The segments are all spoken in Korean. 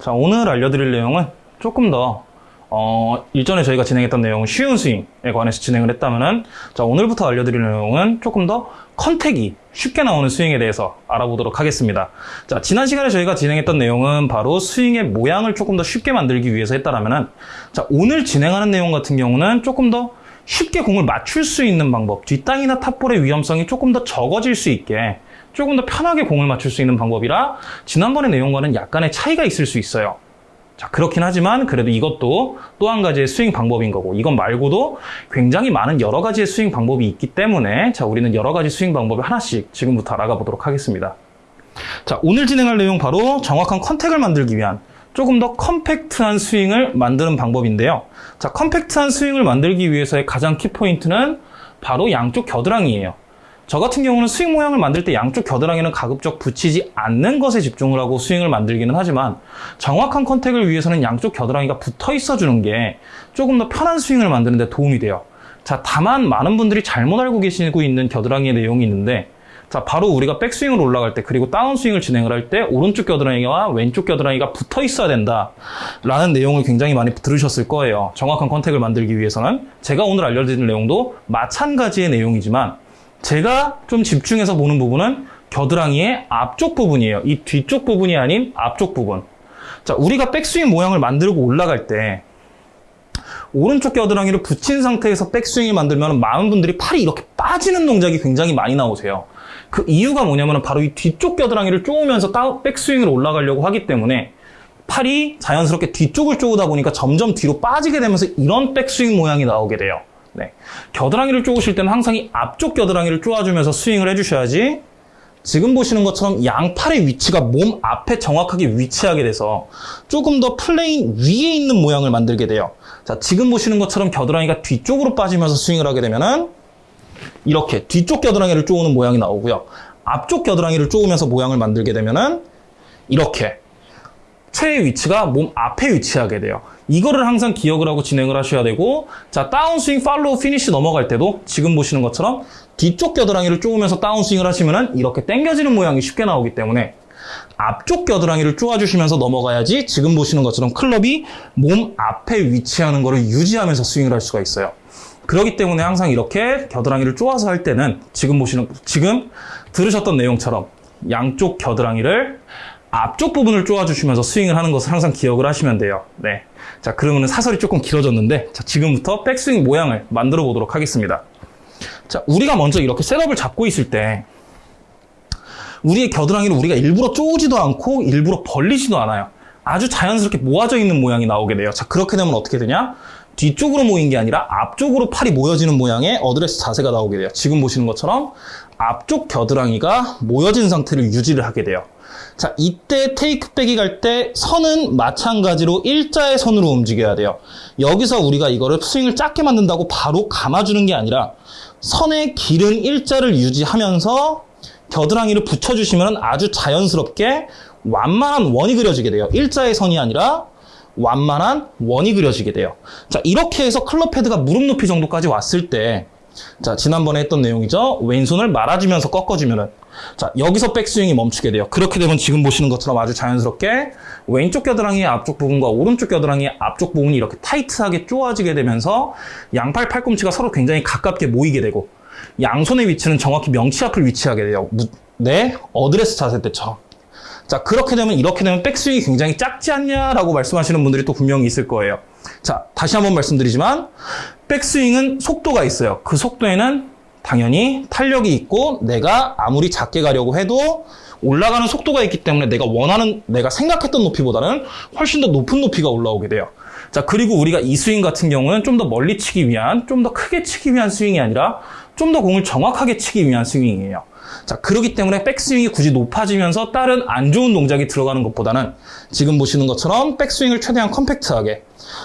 자, 오늘 알려드릴 내용은 조금 더, 어, 일전에 저희가 진행했던 내용은 쉬운 스윙에 관해서 진행을 했다면은, 자, 오늘부터 알려드릴 내용은 조금 더 컨택이 쉽게 나오는 스윙에 대해서 알아보도록 하겠습니다. 자, 지난 시간에 저희가 진행했던 내용은 바로 스윙의 모양을 조금 더 쉽게 만들기 위해서 했다라면은, 자, 오늘 진행하는 내용 같은 경우는 조금 더 쉽게 공을 맞출 수 있는 방법, 뒷땅이나 탑볼의 위험성이 조금 더 적어질 수 있게 조금 더 편하게 공을 맞출 수 있는 방법이라 지난번의 내용과는 약간의 차이가 있을 수 있어요. 자, 그렇긴 하지만 그래도 이것도 또 한 가지의 스윙 방법인 거고 이건 말고도 굉장히 많은 여러 가지의 스윙 방법이 있기 때문에 자, 우리는 여러 가지 스윙 방법을 하나씩 지금부터 알아가 보도록 하겠습니다. 자, 오늘 진행할 내용 바로 정확한 contact을 만들기 위한 조금 더 compact한 스윙을 만드는 방법인데요. 자, compact한 스윙을 만들기 위해서의 가장 키포인트는 바로 양쪽 겨드랑이에요. 저 같은 경우는 스윙 모양을 만들 때 양쪽 겨드랑이는 가급적 붙이지 않는 것에 집중을 하고 스윙을 만들기는 하지만 정확한 contact을 위해서는 양쪽 겨드랑이가 붙어 있어 주는 게 조금 더 편한 스윙을 만드는 데 도움이 돼요. 자, 다만 많은 분들이 잘못 알고 계시고 있는 겨드랑이의 내용이 있는데 자, 바로 우리가 백스윙으로 올라갈 때 그리고 다운스윙을 진행을 할 때 오른쪽 겨드랑이와 왼쪽 겨드랑이가 붙어 있어야 된다 라는 내용을 굉장히 많이 들으셨을 거예요. 정확한 contact을 만들기 위해서는 제가 오늘 알려드릴 내용도 마찬가지의 내용이지만 제가 좀 집중해서 보는 부분은 겨드랑이의 앞쪽 부분이에요. 이 뒤쪽 부분이 아닌 앞쪽 부분. 자, 우리가 백스윙 모양을 만들고 올라갈 때 오른쪽 겨드랑이를 붙인 상태에서 백스윙을 만들면 많은 분들이 팔이 이렇게 빠지는 동작이 굉장히 많이 나오세요. 그 이유가 뭐냐면 바로 이 뒤쪽 겨드랑이를 쪼으면서 백스윙으로 올라가려고 하기 때문에 팔이 자연스럽게 뒤쪽을 쪼으다 보니까 점점 뒤로 빠지게 되면서 이런 백스윙 모양이 나오게 돼요. 네. 겨드랑이를 쪼으실 때는 항상 이 앞쪽 겨드랑이를 쪼아주면서 스윙을 해주셔야지 지금 보시는 것처럼 양팔의 위치가 몸 앞에 정확하게 위치하게 돼서 조금 더 plane 위에 있는 모양을 만들게 돼요. 자, 지금 보시는 것처럼 겨드랑이가 뒤쪽으로 빠지면서 스윙을 하게 되면은 이렇게 뒤쪽 겨드랑이를 쪼우는 모양이 나오고요. 앞쪽 겨드랑이를 쪼으면서 모양을 만들게 되면은 이렇게 채의 위치가 몸 앞에 위치하게 돼요. 이거를 항상 기억을 하고 진행을 하셔야 되고 자 다운스윙 follow 피니쉬 넘어갈 때도 지금 보시는 것처럼 뒤쪽 겨드랑이를 쪼으면서 다운스윙을 하시면 이렇게 당겨지는 모양이 쉽게 나오기 때문에 앞쪽 겨드랑이를 쪼아주시면서 넘어가야지 지금 보시는 것처럼 클럽이 몸 앞에 위치하는 것을 유지하면서 스윙을 할 수가 있어요. 그렇기 때문에 항상 이렇게 겨드랑이를 쪼아서 할 때는 지금 보시는 지금 들으셨던 내용처럼 양쪽 겨드랑이를 앞쪽 부분을 쪼아주시면서 스윙을 하는 것을 항상 기억을 하시면 돼요. 네. 자, 그러면 사설이 조금 길어졌는데, 자, 지금부터 백스윙 모양을 만들어 보도록 하겠습니다. 자, 우리가 먼저 이렇게 setup을 잡고 있을 때, 우리의 겨드랑이를 우리가 일부러 쪼우지도 않고 일부러 벌리지도 않아요. 아주 자연스럽게 모아져 있는 모양이 나오게 돼요. 자, 그렇게 되면 어떻게 되냐? 뒤쪽으로 모인 게 아니라 앞쪽으로 팔이 모여지는 모양의 어드레스 자세가 나오게 돼요. 지금 보시는 것처럼 앞쪽 겨드랑이가 모여진 상태를 유지를 하게 돼요. 자, 이때 테이크백이 갈 때 선은 마찬가지로 일자의 선으로 움직여야 돼요. 여기서 우리가 이거를 스윙을 작게 만든다고 바로 감아주는 게 아니라 선의 길은 일자를 유지하면서 겨드랑이를 붙여주시면 아주 자연스럽게 완만한 원이 그려지게 돼요. 일자의 선이 아니라 완만한 원이 그려지게 돼요. 자, 이렇게 해서 클럽 헤드가 무릎 높이 정도까지 왔을 때 자, 지난번에 했던 내용이죠. 왼손을 말아주면서 꺾어주면은 자, 여기서 백스윙이 멈추게 돼요. 그렇게 되면 지금 보시는 것처럼 아주 자연스럽게 왼쪽 겨드랑이의 앞쪽 부분과 오른쪽 겨드랑이의 앞쪽 부분이 이렇게 타이트하게 쪼아지게 되면서 양팔 팔꿈치가 서로 굉장히 가깝게 모이게 되고 양손의 위치는 정확히 명치 앞을 위치하게 돼요. 네, 어드레스 자세 때처럼. 자, 그렇게 되면 이렇게 되면 백스윙이 굉장히 작지 않냐라고 말씀하시는 분들이 또 분명히 있을 거예요. 자, 다시 한번 말씀드리지만 백스윙은 속도가 있어요. 그 속도에는 당연히 탄력이 있고 내가 아무리 작게 가려고 해도 올라가는 속도가 있기 때문에 내가 원하는 내가 생각했던 높이보다는 훨씬 더 높은 높이가 올라오게 돼요. 자 그리고 우리가 이 스윙 같은 경우는 좀 더 멀리 치기 위한 좀 더 크게 치기 위한 스윙이 아니라 좀 더 공을 정확하게 치기 위한 스윙이에요. 자, 그렇기 때문에 백스윙이 굳이 높아지면서 다른 안 좋은 동작이 들어가는 것보다는 지금 보시는 것처럼 백스윙을 최대한 컴팩트하게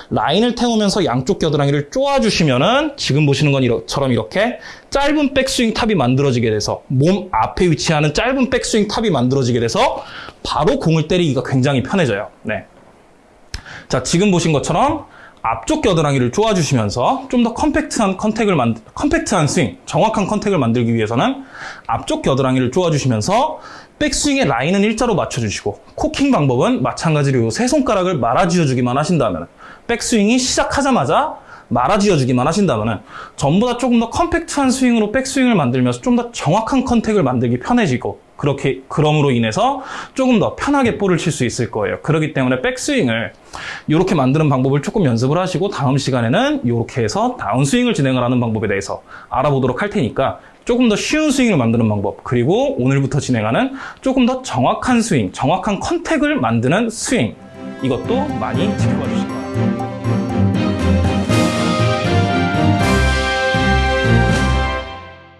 라인을 태우면서 양쪽 겨드랑이를 쪼아주시면은 지금 보시는 것처럼 이렇게 짧은 백스윙 탑이 만들어지게 돼서 몸 앞에 위치하는 짧은 백스윙 탑이 만들어지게 돼서 바로 공을 때리기가 굉장히 편해져요. 네. 자, 지금 보신 것처럼 앞쪽 겨드랑이를 쪼아주시면서 좀 더 컴팩트한 contact을 만 컴팩트한 스윙, 정확한 contact을 만들기 위해서는 앞쪽 겨드랑이를 쪼아주시면서 백스윙의 라인은 일자로 맞춰주시고 코킹 방법은 마찬가지로 세 손가락을 말아쥐어주기만 하신다면 백스윙이 시작하자마자 말아쥐어주기만 하신다면 전부 다 조금 더 컴팩트한 스윙으로 백스윙을 만들면서 좀 더 정확한 contact을 만들기 편해지고 그렇게 그럼으로 인해서 조금 더 편하게 볼을 칠 수 있을 거예요. 그렇기 때문에 백스윙을 이렇게 만드는 방법을 조금 연습을 하시고 다음 시간에는 이렇게 해서 다운스윙을 진행을 하는 방법에 대해서 알아보도록 할 테니까 조금 더 쉬운 스윙을 만드는 방법 그리고 오늘부터 진행하는 조금 더 정확한 스윙, 정확한 컨택을 만드는 스윙 이것도 많이 지켜봐 주세요.